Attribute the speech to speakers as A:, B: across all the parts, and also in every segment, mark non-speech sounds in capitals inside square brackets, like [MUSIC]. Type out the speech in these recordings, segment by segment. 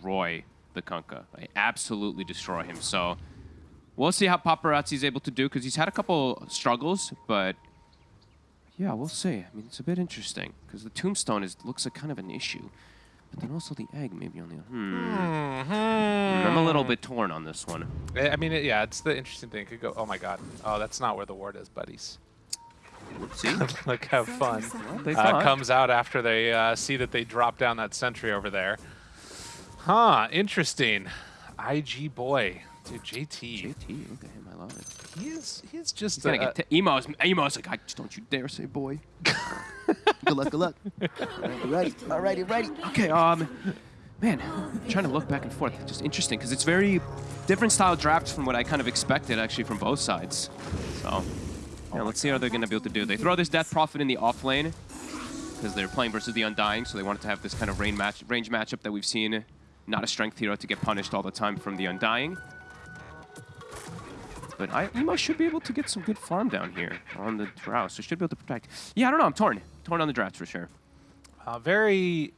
A: destroy the Kunkka. Like, absolutely destroy him. So we'll see how Paparazzi's able to do because he's had a couple struggles, but yeah, we'll see. I mean, it's a bit interesting because the tombstone is looks like kind of an issue. But then also the egg maybe on the hmm. I'm a little bit torn on this one.
B: I mean, yeah, it's the interesting thing. It could go. Oh my God. Oh, that's not where the ward is, buddies.
A: See? [LAUGHS]
B: Look have fun. Uh, comes out after they uh, see that they drop down that sentry over there. Huh, interesting. IG boy. Dude, JT.
A: JT, look at him. I love it.
B: He is, he is just
A: He's gonna
B: a,
A: get t- Emo's. Emo's like, I just don't you dare say boy. [LAUGHS] good luck, good luck. Alrighty, alrighty, righty. Okay, um, man, I'm trying to look back and forth. Just interesting because it's very different style drafts from what I kind of expected actually from both sides. So, yeah, let's see how they're gonna be able to do. They throw this Death Prophet in the off lane because they're playing versus the Undying, so they wanted to have this kind of range match, range matchup that we've seen. Not a strength hero to get punished all the time from the Undying. But I, Emo should be able to get some good farm down here on the Drow, so should be able to protect. Yeah, I don't know. I'm torn. Torn on the drafts for sure.
B: a very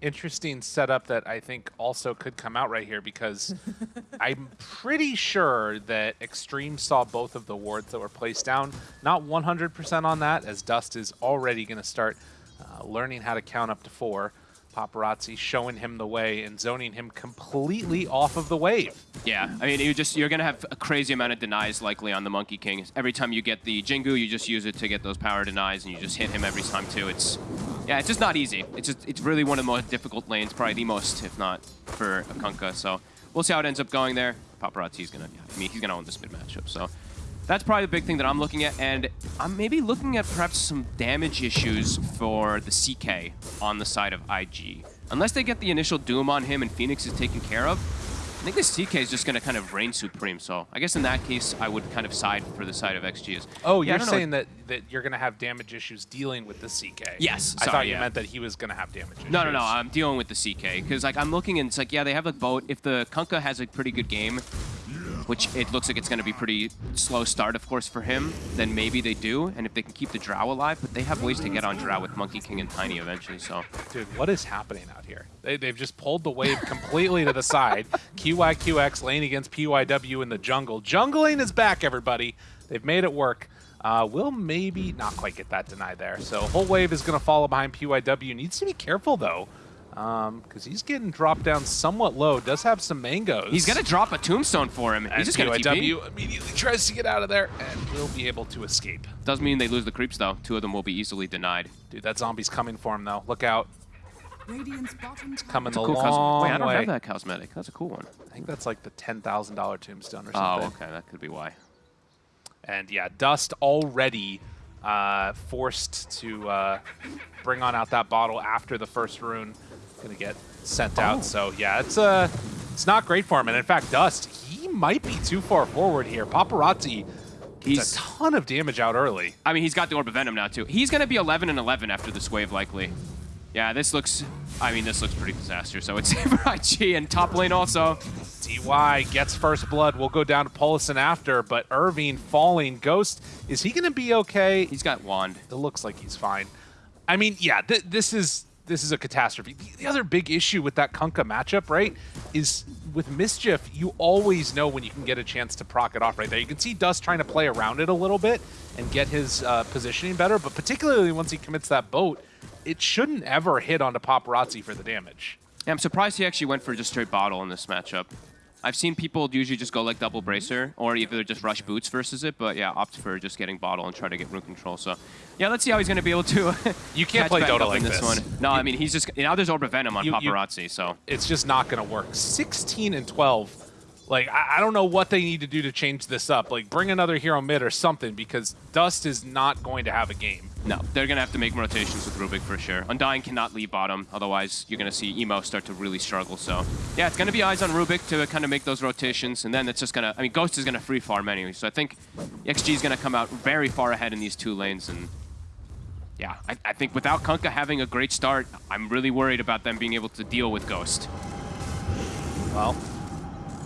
B: interesting setup that I think also could come out right here because [LAUGHS] I'm pretty sure that Extreme saw both of the wards that were placed down. Not 100% on that, as Dust is already going to start uh, learning how to count up to four. Paparazzi showing him the way and zoning him completely off of the wave.
A: Yeah, I mean, you just you're gonna have a crazy amount of denies likely on the Monkey King. Every time you get the Jingu, you just use it to get those power denies, and you just hit him every time too. It's yeah, it's just not easy. It's just it's really one of the most difficult lanes, probably the most, if not for a Kunkka. So we'll see how it ends up going there. Paparazzi's gonna, I mean, he's gonna own this mid matchup. So that's probably the big thing that I'm looking at, and I'm maybe looking at perhaps some damage issues for the CK on the side of IG. Unless they get the initial Doom on him and Phoenix is taken care of, I think this CK is just going to kind of reign supreme. So I guess in that case, I would kind of side for the side of XG.
B: Oh,
A: Yeah,
B: you're saying that, that you're going to have damage issues dealing with the CK.
A: Yes,
B: I
A: sorry,
B: thought you
A: yeah.
B: meant that he was going to have damage issues.
A: No, no, no. I'm dealing with the CK because like I'm looking and it's like yeah, they have a boat. If the Kunkka has a pretty good game, which it looks like it's going to be pretty slow start, of course, for him, then maybe they do. And if they can keep the Drow alive, but they have ways to get on Drow with Monkey King and Tiny eventually. So
B: Dude, what is happening out here? They, they've just pulled the wave completely to the side. [LAUGHS] QYQX lane against PYW in the jungle. Jungling is back, everybody. They've made it work. Uh, will maybe not quite get that denied there. So whole wave is going to follow behind PYW. Needs to be careful, though, because he's getting dropped down somewhat low. Does have some mangoes.
A: he's going to drop a Tombstone for him.
B: And
A: He's just going to TP.
B: Immediately tries to get out of there and will be able to escape.
A: Does mean they lose the creeps though. Two of them will be easily denied.
B: Dude, that zombie's coming for him, though. Look out.
C: Radiant's bottom tower
B: Coming the
A: Cool cos-
B: long
A: Wait, I don't
B: way.
A: have that cosmetic. That's a cool one.
B: I think that's like the $10,000 tombstone or something.
A: Oh, okay. That could be why.
B: And yeah, Dust already uh, forced to uh, bring on out that bottle after the first rune. Gonna get sent
A: Oh.
B: out. So yeah, it's uh, it's not great for him. And in fact, Dust, he might be too far forward here. Paparazzi
A: He's
B: a ton of damage out early.
A: I mean, he's got the Orb of Venom now, too. He's going to be 11 and 11 after this wave, likely. Yeah, this looks... I mean, this looks pretty disastrous. So it's [LAUGHS] for IG and top lane also.
B: DY gets first blood. We'll go down to Polison after, but Irving falling. Ghost, is he gonna be okay?
A: He's got Wand.
B: It looks like he's fine. I mean, yeah, th this is this is a catastrophe. The, the other big issue with that Kunkka matchup, right, is with Mischief, you always know when you can get a chance to proc it off right there. You can see Dust trying to play around it a little bit and get his uh, positioning better, but particularly once he commits that boat, it shouldn't ever hit onto Paparazzi for the damage.
A: Yeah, I'm surprised he actually went for just straight bottle in this matchup. I've seen people usually just go like double bracer or either just rush boots versus it, but yeah, opt for just getting bottle and try to get rune control. So yeah, let's see how he's going to be able to. [LAUGHS]
B: You can't play Dota like
A: this,
B: this.
A: one. No, I mean he's just now there's Orb of Venom on
B: You- you-
A: paparazzi, so
B: it's just not going to work. 16 and 12. Like, I, I don't know what they need to do to change this up. Like, bring another hero mid or something because Dust is not going to have a game.
A: no, they're going to have to make rotations with Rubik for sure. Undying cannot leave bottom, otherwise you're going to see Emo start to really struggle. So yeah, it's going to be eyes on Rubik to kind of make those rotations, and then it's just going to. I mean, Ghost is going to free farm anyway, so I think XG is going to come out very far ahead in these two lanes and. Yeah, I, I think without Kunkka having a great start, I'm really worried about them being able to deal with Ghost.
B: Well,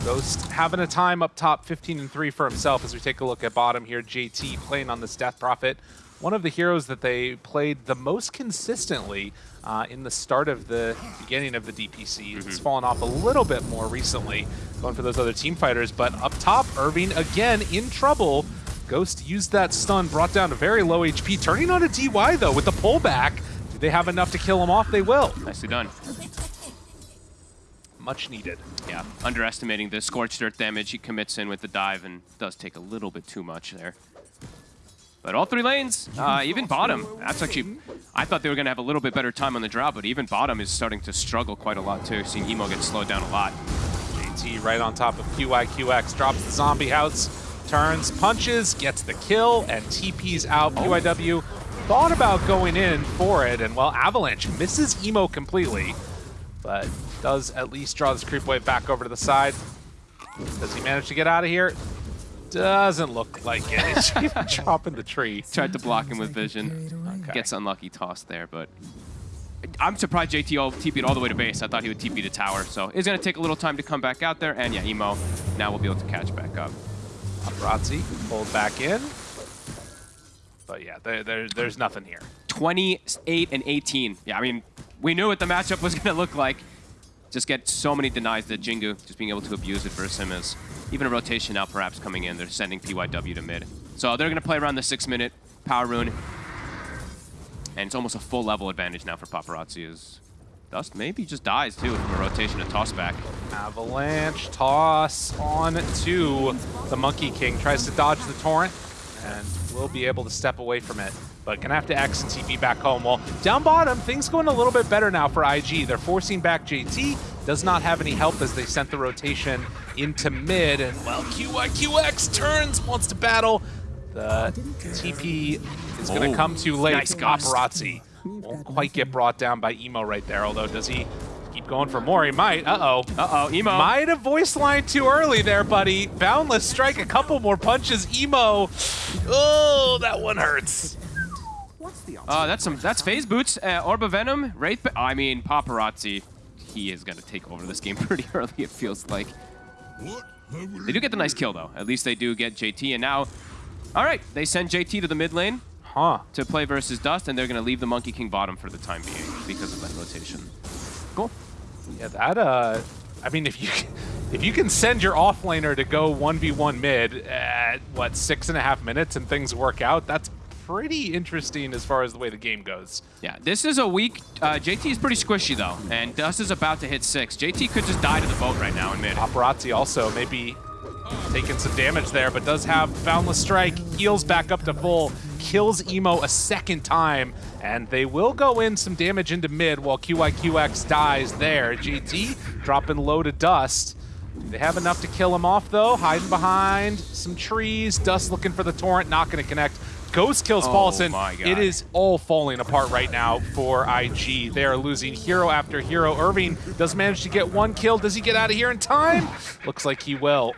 B: Ghost having a time up top, 15 and 3 for himself as we take a look at bottom here. JT playing on this Death Prophet. one of the heroes that they played the most consistently uh, in the start of the beginning of the DPC. It's fallen off a little bit more recently, going for those other team fighters. But up top, Irving again in trouble. Ghost used that stun, brought down to very low HP, turning on a DY though with the pullback. Do they have enough to kill him off? They will.
A: Nicely done.
B: Much needed.
A: Yeah, underestimating the scorched earth damage he commits in with the dive and does take a little bit too much there. But all three lanes, uh, even bottom, that's actually, I thought they were going to have a little bit better time on the draw, but even bottom is starting to struggle quite a lot too, seeing Emo get slowed down a lot.
B: JT right on top of QIQX, drops the zombie house, turns, punches, gets the kill, and TP's out. PYW thought about going in for it, and well, Avalanche misses Emo completely, but does at least draw this creep wave back over to the side. Does he manage to get out of here? Doesn't look like it. Even dropping [LAUGHS] the tree.
A: Tried to block him with vision.
B: Okay.
A: Gets unlucky toss there, but I'm surprised JT all TP'd all the way to base. I thought he would TP to tower, so it's going to take a little time to come back out there. And yeah, Emo now we'll be able to catch back up.
B: Paparazzi pulled back in. But yeah, there, there, there's nothing here.
A: 28 and 18. Yeah, I mean, we knew what the matchup was [LAUGHS] going to look like. Just get so many denies that Jingu just being able to abuse it versus him is even a rotation now perhaps coming in. They're sending PYW to mid. So they're going to play around the six minute power rune. And it's almost a full level advantage now for Paparazzi as Dust maybe just dies too from a rotation and toss back.
B: Avalanche toss on to the Monkey King. Tries to dodge the torrent and will be able to step away from it. But gonna have to X and TP back home. Well, down bottom, things going a little bit better now for IG. They're forcing back JT. Does not have any help as they sent the rotation into mid. And well, QYQX turns, wants to battle. The TP is gonna
A: Oh,
B: come too late.
A: nice ghost.
B: Paparazzi won't quite get brought down by Emo right there. Although, does he keep going for more? He might. Uh-oh.
A: Uh-oh, Emo.
B: Might have voice line too early there, buddy. Boundless strike, a couple more punches. Emo. Oh, that one hurts.
A: Uh, that's some that's phase boots. Uh, Orb of Venom, Wraith. Ba- I mean, Paparazzi. He is gonna take over this game [LAUGHS] pretty early. It feels like. They do get the nice kill though. At least they do get JT, and now, all right, they send JT to the mid lane
B: Huh.
A: to play versus Dust, and they're gonna leave the Monkey King bottom for the time being because of that rotation. Cool.
B: Yeah, that, uh, I mean, if you if you can send your offlaner to go 1v1 mid at, what, six and a half minutes and things work out, that's pretty interesting as far as the way the game goes.
A: Yeah, this is a weak. Uh, JT is pretty squishy though, and Dust is about to hit six. JT could just die to the boat right now in mid.
B: Paparazzi also maybe taking some damage there, but does have Boundless Strike, heals back up to full, kills Emo a second time, and they will go in some damage into mid while QIQX dies there. JT dropping low to Dust. They have enough to kill him off though? Hiding behind some trees. Dust looking for the torrent, not going to connect. Ghost kills
A: Oh
B: Paulson. It is all falling apart right now for IG. They are losing hero after hero. Irving does manage to get one kill. Does he get out of here in time? [LAUGHS] Looks like he will.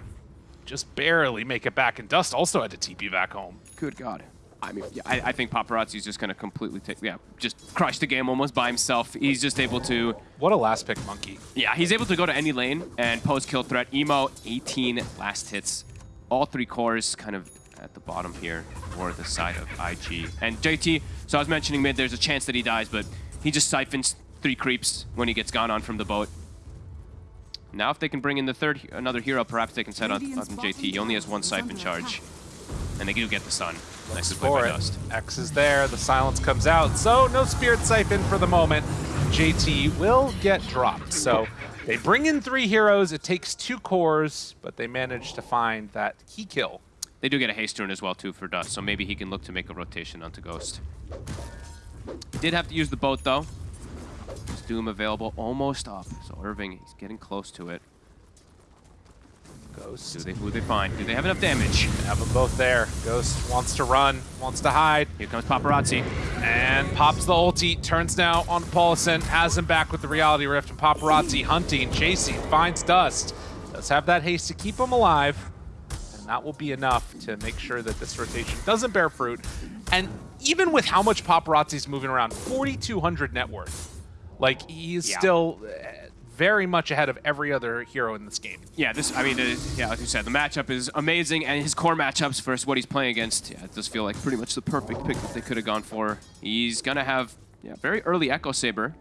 B: Just barely make it back. And Dust also had to TP back home.
A: Good God. I mean, yeah, I, I think Paparazzi's just going to completely take, yeah, just crush the game almost by himself. He's just able to,
B: What a last pick monkey.
A: yeah, he's able to go to any lane and post kill threat. Emo, 18 last hits. All three cores kind of at the bottom here or the side of IG. And JT, so I was mentioning mid, there's a chance that he dies, but he just siphons three creeps when he gets gone on from the boat. Now if they can bring in the third, another hero, perhaps they can set on, on JT. He only has one siphon charge. And they do get the sun. Nice play
B: For
A: by
B: it.
A: Dust.
B: X is there. The silence comes out. So no Spirit Siphon for the moment. JT will get dropped. So they bring in three heroes. It takes two cores, but they manage to find that key kill.
A: They do get a haste rune as well too for Dust, so maybe he can look to make a rotation onto Ghost. Did have to use the boat though. Is Doom available almost up. So Irving, he's getting close to it. Do
B: Ghost.
A: they who they find? Do they have enough damage?
B: Have them both there. Ghost wants to run, wants to hide,
A: Here comes Paparazzi.
B: and pops the ulti. Turns now on Paulison, has him back with the Reality Rift, and Paparazzi hunting, chasing, finds Dust. Does have that haste to keep him alive, that will be enough to make sure that this rotation doesn't bear fruit. And even with how much Paparazzi's moving around, 4,200 net worth. Like, he's
A: Yeah.
B: still uh, very much ahead of every other hero in this game.
A: Yeah, this. I mean, uh, yeah, like you said, the matchup is amazing, and his core matchups versus what he's playing against, yeah, it does feel like pretty much the perfect pick that they could have gone for. He's gonna have yeah, very early Echo Saber,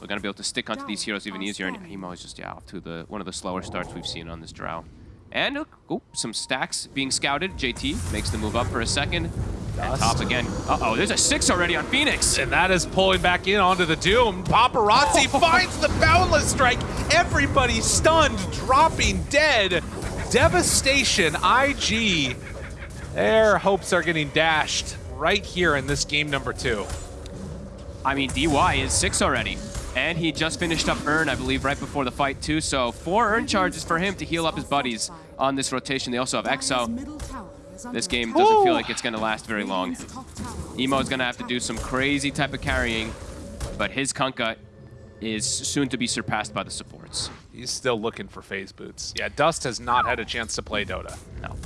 A: so gonna be able to stick onto these heroes even easier. And Emo is just yeah off to the one of the slower starts we've seen on this Drow. And uh, look, oh, some stacks being scouted. JT makes the move up for a second.
B: Dust.
A: top again. Uh-oh, there's a six already on Phoenix.
B: And that is pulling back in onto the Doom. Paparazzi oh. finds the Boundless Strike. Everybody stunned, dropping dead. Devastation, IG. Their hopes are getting dashed right here in this game number two.
A: I mean, DY is six already. And he just finished up Urn, I believe, right before the fight, too. So four Urn charges for him to heal up his buddies on this rotation. They also have Exo. This game doesn't feel like it's going to last very long. Emo is going to have to do some crazy type of carrying, but his Kunkka is soon to be surpassed by the supports.
B: He's still looking for phase boots. Yeah, Dust has not had a chance to play Dota.
A: No.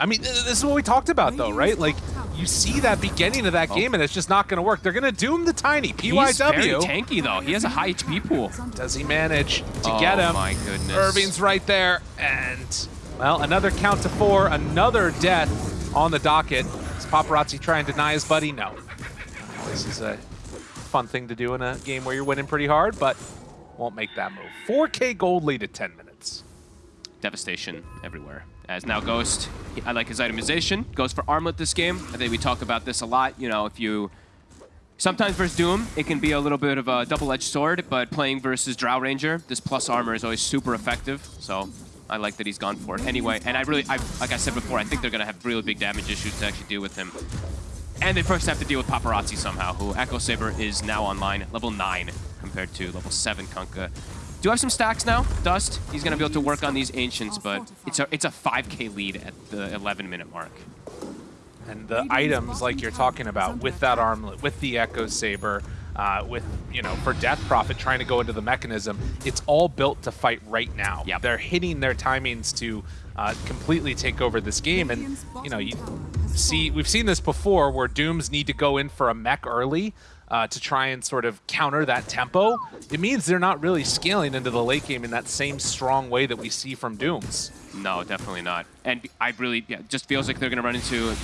B: I mean, this is what we talked about, though, right? Like, you see that beginning of that oh. game, and it's just not going to work. They're going to doom the Tiny. PYW.
A: He's very tanky, though. He has a high HP pool.
B: Does he manage to
A: Oh
B: get him?
A: Oh, my goodness.
B: Irving's right there, and well, another count to four, another death on the docket. Is Paparazzi trying to deny his buddy? No. This is a fun thing to do in a game where you're winning pretty hard, but won't make that move. 4K gold lead at 10 minutes.
A: devastation everywhere. As now Ghost, I like his itemization. Goes for Armlet this game. I think we talk about this a lot. You know, if you... Sometimes versus Doom, it can be a little bit of a double-edged sword, but playing versus Drow Ranger, this plus armor is always super effective. So I like that he's gone for it. Anyway, and I really, I, like I said before, I think they're going to have really big damage issues to actually deal with him. And they first have to deal with Paparazzi somehow, who Echo Saber is now online, level 9 compared to level 7 Kunkka. Do I have some stacks now, Dust. He's going to be able to work on these Ancients, but it's a, it's a 5k lead at the 11 minute mark.
B: And the items like you're talking about with that armlet, with the Echo Saber, uh, with, you know, for Death Prophet trying to go into the Mekansm, it's all built to fight right now.
A: Yep.
B: They're hitting their timings to uh, completely take over this game. And, you know, you see, we've seen this before where Dooms need to go in for a mech early uh, to try and sort of counter that tempo. It means they're not really scaling into the late game in that same strong way that we see from Dooms.
A: No, definitely not. And I really, yeah, just feels like they're going to run into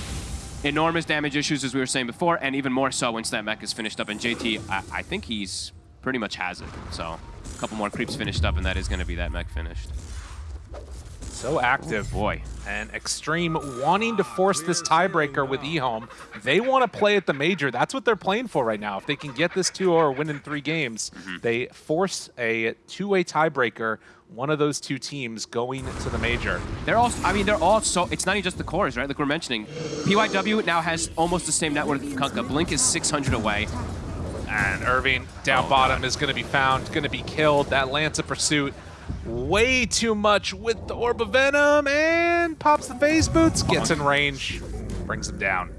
A: enormous damage issues, as we were saying before, and even more so once that mech is finished up. And JT, I, I think he's pretty much has it. So a couple more creeps finished up, and that is going to be that mech finished.
B: So active.
A: Boy,
B: and Extreme wanting to force this tiebreaker with eHome. They want to play at the major. That's what they're playing for right now. If they can get this 2 or win in three games, mm-hmm. they force a two-way tiebreaker, one of those two teams going to the major.
A: they're all, I mean, they're all so, it's not even just the cores, right? Like we're mentioning. PYW now has almost the same network as Kunkka. Blink is 600 away.
B: And Irving down
A: Oh,
B: bottom
A: God.
B: is going to be found, going to be killed. That Lance of Pursuit way too much with the Orb of Venom and pops the phase boots, gets in range, brings him down.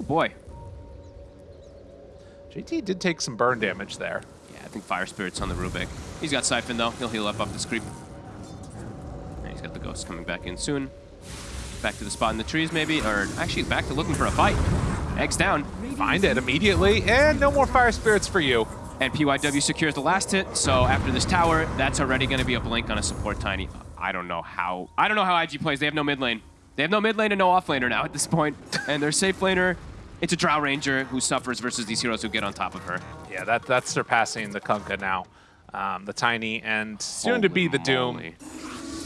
A: Oh, boy,
B: JT did take some burn damage there.
A: Yeah, I think Fire Spirit's on the Rubik. He's got Siphon, though. He'll heal up off this creep. And he's got the Ghost coming back in soon. Back to the spot in the trees, maybe? Or actually, back to looking for a fight. Eggs down.
B: Find it immediately, and no more fire spirits for you.
A: And PYW secures the last hit, so after this tower, that's already going to be a blink on a support Tiny. I don't know how... I don't know how IG plays. They have no mid lane. They have no mid lane and no off laner now at this point. [LAUGHS] And their safe laner, it's a Drow Ranger who suffers versus these heroes who get on top of her.
B: Yeah, that that's surpassing the Kunkka now. Um, the Tiny and soon to be the Doom.
A: Holy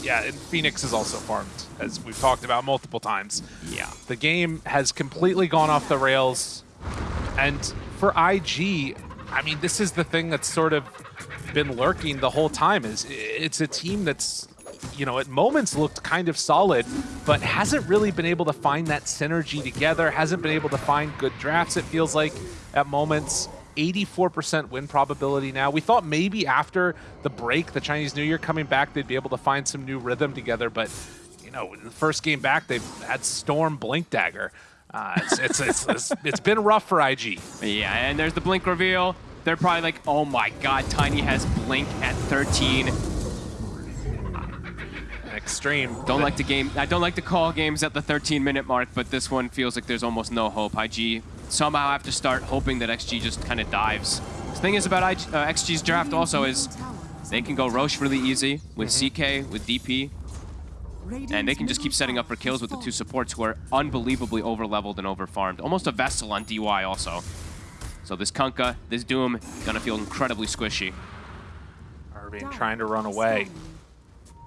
B: Yeah, and Phoenix is also farmed, as we've talked about multiple times.
A: Yeah.
B: The game has completely gone off the rails. And for IG, I mean, this is the thing that's sort of been lurking the whole time is it's a team that's you know, at moments looked kind of solid, but hasn't really been able to find that synergy together, hasn't been able to find good drafts, it feels like, at moments. 84% win probability now. We thought maybe after the break, the Chinese New Year coming back, they'd be able to find some new rhythm together, but, you know, in the first game back, they've had Storm Blink Dagger. Uh, it's, it's, it's, it's, it's been rough for IG.
A: Yeah, and there's the blink reveal. They're probably like, oh my god, Tiny has blink at 13.
B: Extreme.
A: Don't like to game. I don't like to call games at the 13 minute mark, but this one feels like there's almost no hope. IG somehow have to start hoping that XG just kind of dives. The thing is about IG, uh, XG's draft also is they can go Rosh really easy with CK, with DP, and they can just keep setting up for kills with the two supports who are unbelievably over-leveled and over-farmed. Almost a Vessel on DY also. So this Kunkka, this Doom, gonna feel incredibly squishy.
B: Irving trying to run away.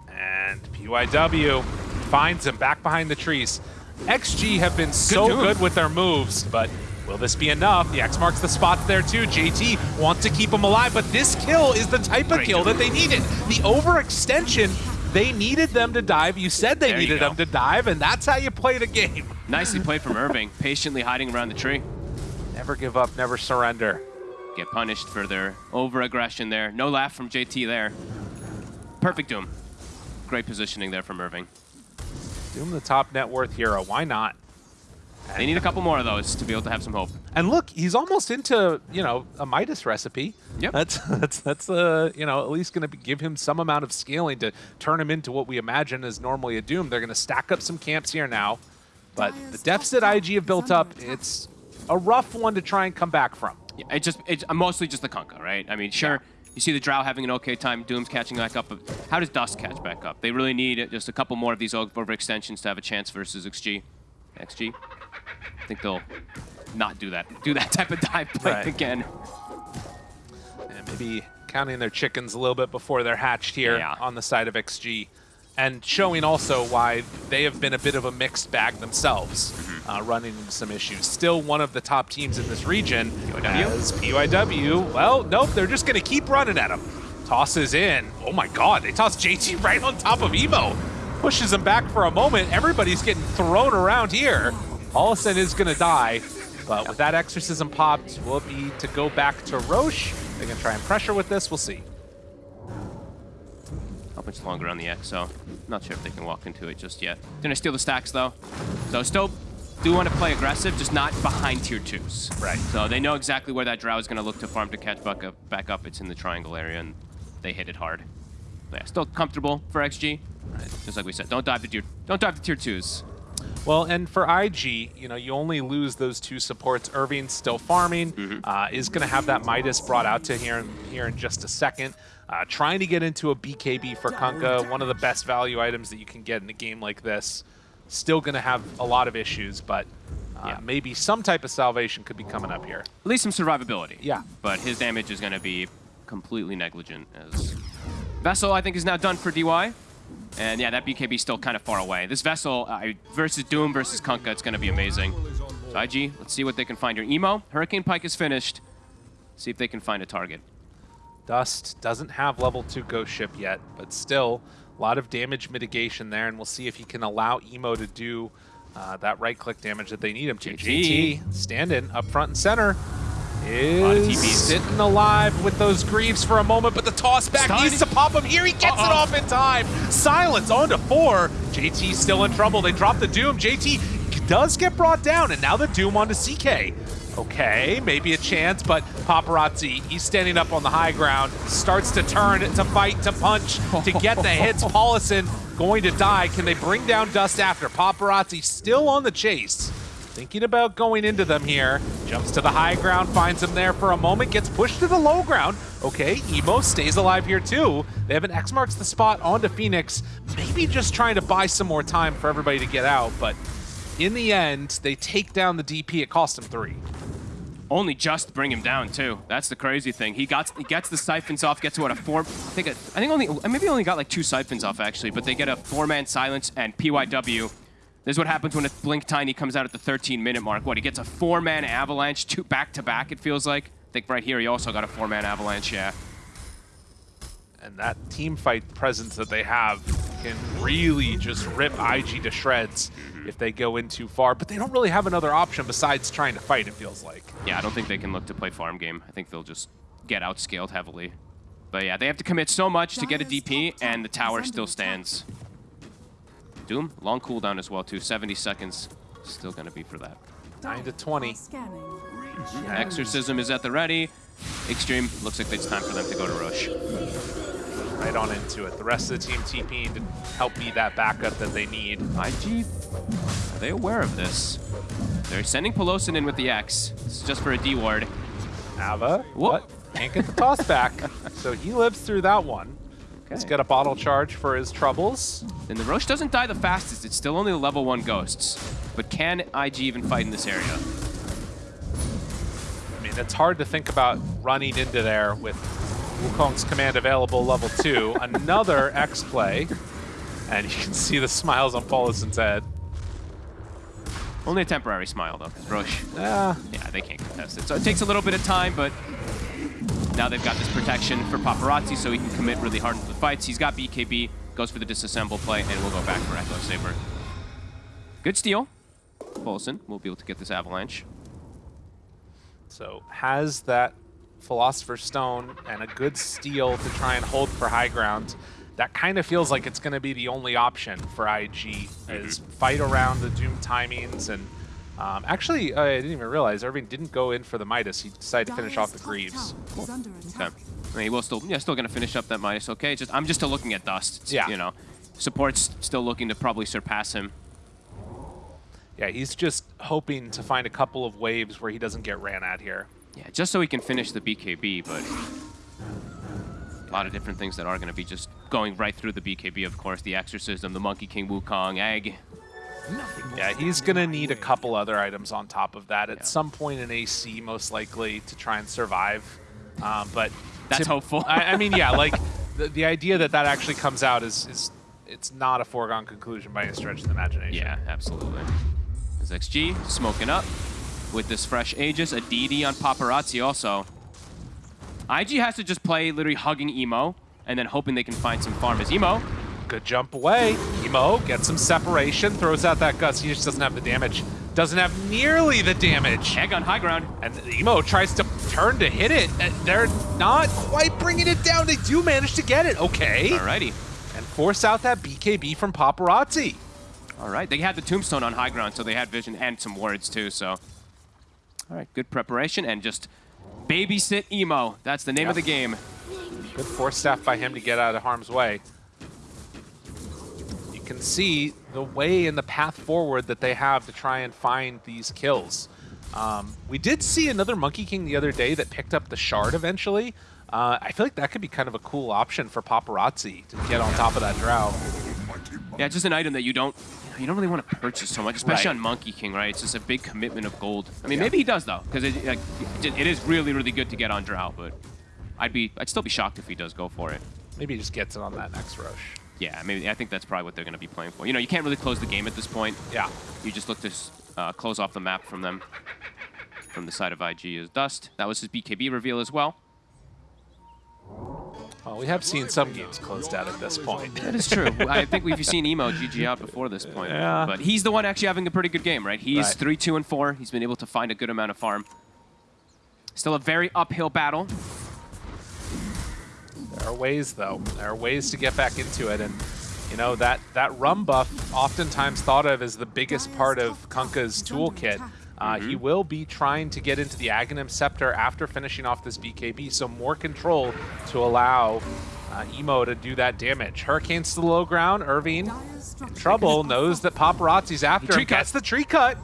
B: And PYW finds him back behind the trees. XG have been so
A: Doom.
B: good with their moves, but will this be enough? The X marks the spots there too. JT wants to keep him alive, but this kill is the type of kill that they needed. The overextension, they needed them to dive. You said they
A: There
B: needed them to dive, and that's how you play the game. [LAUGHS]
A: Nicely played from Irving, patiently hiding around the tree.
B: Never give up, never surrender.
A: Get punished for their over-aggression there. No laugh from JT there. Perfect Doom. Great positioning there from Irving.
B: Doom the top net worth hero, why not?
A: They need a couple more of those to be able to have some hope.
B: And look, he's almost into, you know, a Midas recipe.
A: Yep.
B: That's [LAUGHS] that's that's uh, you know, at least going to give him some amount of scaling to turn him into what we imagine is normally a Doom. They're going to stack up some camps here now. But the deficit IG have built up, it's a rough one to try and come back from.
A: Yeah, it just it's mostly just the Kunkka, right? I mean, sure, you see the Drow having an okay time, Doom's catching back up, but how does Dust catch back up? They really need just a couple more of these overextensions to have a chance versus XG. XG? I think they'll not do that. Do that [LAUGHS] type of dive play
B: Right.
A: again.
B: And maybe counting their chickens a little bit before they're hatched here
A: Yeah.
B: on the side of XG. And showing also why they have been a bit of a mixed bag themselves,
A: Mm-hmm.
B: uh, running into some issues. Still one of the top teams in this region
A: PYW?
B: as PYW. Well, nope, they're just going to keep running at him. Tosses in. Oh my god, they toss JT [LAUGHS] right on top of Emo. Pushes him back for a moment. Everybody's getting thrown around here. Paulison is going to die. But with that exorcism popped, we'll be to go back to Rosh? They're going to try and pressure with this. We'll see.
A: How much longer on the X, so not sure if they can walk into it just yet. Gonna steal the stacks though. So still do want to play aggressive, just not behind tier twos.
B: Right.
A: So they know exactly where that Drow is gonna look to farm to catch back up. Back up. It's in the triangle area, and they hit it hard. But yeah, still comfortable for XG. Just like we said, don't dive to tier, don't dive to tier twos.
B: Well, and for IG, you know, you only lose those two supports. Irving's still farming, uh, is going to have that Midas brought out to here, here in just a second. Uh, trying to get into a BKB for Kunkka, one of the best value items that you can get in a game like this. Still going to have a lot of issues, but uh,
A: Yeah.
B: maybe some type of salvation could be coming up here.
A: At least some survivability.
B: Yeah.
A: But his damage is gonna be completely negligent as Vessel, I think, is now done for DY. And yeah, that BKB is still kind of far away. This Vessel uh, versus Doom versus Kunkka, it's going to be amazing. So IG, let's see what they can find here. Emo, Hurricane Pike is finished. See if they can find a target.
B: Dust doesn't have level 2 Ghost Ship yet, but still a lot of damage mitigation there, and we'll see if he can allow Emo to do uh, that right-click damage that they need him to.
A: GG.
B: JT, standing up front and center, is sitting alive with those greaves for a moment, but the toss back
A: Stun.
B: needs to pop him here. He gets it
A: Uh-oh.
B: off in time. Silence on to four. JT still in trouble. They drop the Doom. JT does get brought down, and now the Doom onto CK. Okay, maybe a chance, but Paparazzi, he's standing up on the high ground, starts to turn, to fight, to punch, to get the hits. [LAUGHS] Paulison going to die. Can they bring down Dust after? Paparazzi still on the chase. Thinking about going into them here. Jumps to the high ground, finds him there for a moment, gets pushed to the low ground. Okay, Emo stays alive here too. They have an X marks the spot onto Phoenix. Maybe just trying to buy some more time for everybody to get out, but in the end, they take down the DP. It cost them three.
A: Only just bring him down too. That's the crazy thing. He got he gets the siphons off. Gets what a four. I think a, I think only maybe only got like two siphons off actually, but they get a four-man silence and PYW. This is what happens when a Blink Tiny comes out at the 13 minute mark. What he gets a four-man avalanche, two back to back. It feels like. I think right here he also got a four-man avalanche. Yeah.
B: And that team fight presence that they have can really just rip IG to shreds mm-hmm. if they go in too far. But they don't really have another option besides trying to fight, it feels like.
A: Yeah, I don't think they can look to play farm game. I think they'll just get outscaled heavily. But yeah, they have to commit so much to get a DP, and the tower still stands. Doom, long cooldown as well too, 70 seconds. Still gonna be for that.
B: 9 to 20.
A: Exorcism is at the ready. Extreme, looks like it's time for them to go to Rush.
B: Right on into it. The rest of the team TPing to help be that backup that they need.
A: IG, are they aware of this? They're sending Pelosin in with the X. This is just for a D ward.
B: Ava?
A: What?
B: can't get the toss back. [LAUGHS] So he lives through that one. He's
A: Okay.
B: got a bottle charge for his troubles.
A: And the Rosh doesn't die the fastest. It's still only the level 1 ghosts. But can IG even fight in this area?
B: I mean, it's hard to think about running into there with Wukong's command available level two. [LAUGHS] Another X play. And you can see the smiles on Pauluson's head.
A: Only a temporary smile, though, 'cause Rosh,
B: Yeah,
A: yeah, they can't contest it. So it takes a little bit of time, but now they've got this protection for Paparazzi, so he can commit really hard into the fights. He's got BKB, goes for the disassemble play, and we'll go back for Echo Saber. Good steal. Paulson will be able to get this Avalanche.
B: so has that Philosopher's Stone and a good steal to try and hold for high ground. That kind of feels like it's going to be the only option for IG, mm-hmm. is fight around the Doom timings. And um, actually, uh, I didn't even realize Irving didn't go in for the Midas. He decided to finish off the Greaves.
C: tower is under
A: Okay. I mean, he will still, yeah, still gonna finish up that Midas. Okay, just I'm just still looking at Dust. It's,
B: Yeah.
A: You know, support's still looking to probably surpass him.
B: Yeah, he's just hoping to find a couple of waves where he doesn't get ran at here.
A: Yeah, just so he can finish the BKB, but a lot of different things that are gonna be just going right through the BKB. Of course, the Exorcism, the Monkey King Wukong, Egg.
B: Yeah, he's going to need a couple other items on top of that at
A: Yeah.
B: some point in AC, most likely, to try and survive. Um, but
A: That's
B: to-
A: hopeful.
B: I, I mean, yeah, like [LAUGHS] the, the idea that that actually comes out is, is it's not a foregone conclusion by any stretch of the imagination.
A: Yeah, absolutely. There's XG smoking up with this fresh Aegis, a DD on Paparazzi also. IG has to just play literally hugging Emo and then hoping they can find some farm as Emo.
B: Good jump away. Emo gets some separation, throws out that Gust. He just doesn't have the damage. Doesn't have nearly the damage.
A: Egg on high ground.
B: And Emo tries to turn to hit it. Uh, they're not quite bringing it down. They do manage to get it. Okay.
A: Alrighty.
B: And force out that BKB from Paparazzi.
A: All right, they had the tombstone on high ground, so they had vision and some words too. So, all right, good preparation and just babysit emo. That's the name
B: Yeah.
A: of the game.
B: Good force staff by him to get out of harm's way. Can see the way and the path forward that they have to try and find these kills. Um, we did see another Monkey King the other day that picked up the shard eventually. Uh, I feel like that could be kind of a cool option for Paparazzi to get on top of that drow.
A: Yeah, just an item that you don't you don't really want to purchase so much, especially
B: Right.
A: on Monkey King, right? It's just a big commitment of gold. I mean,
B: Yeah.
A: maybe he does though, because it, like, it it is really really good to get on Drow, but I'd be I'd still be shocked if he does go for it.
B: Maybe he just gets it on that next rush.
A: Yeah, I mean, I think that's probably what they're going to be playing for. You know, you can't really close the game at this point.
B: Yeah.
A: You just look to uh, close off the map from them. From the side of IG is Dust. That was his BKB reveal as well.
B: Well, we have seen some games closed out at this point.
A: That is true. [LAUGHS] I think we've seen Emo GG out before this point.
B: Yeah.
A: But he's the one actually having a pretty good game, right? He's 3, 2, and 4. He's been able to find a good amount of farm. Still a very uphill battle.
B: There are ways, though. There are ways to get back into it, and you know that that rum buff, oftentimes thought of as the biggest part of Kunkka's toolkit. Uh, He will be trying to get into the Aghanim Scepter after finishing off this BKB, so more control to allow uh, Emo to do that damage. Hurricanes to the low ground. Irving in trouble, knows that paparazzi's after him,
A: cut.
B: gets the tree cut.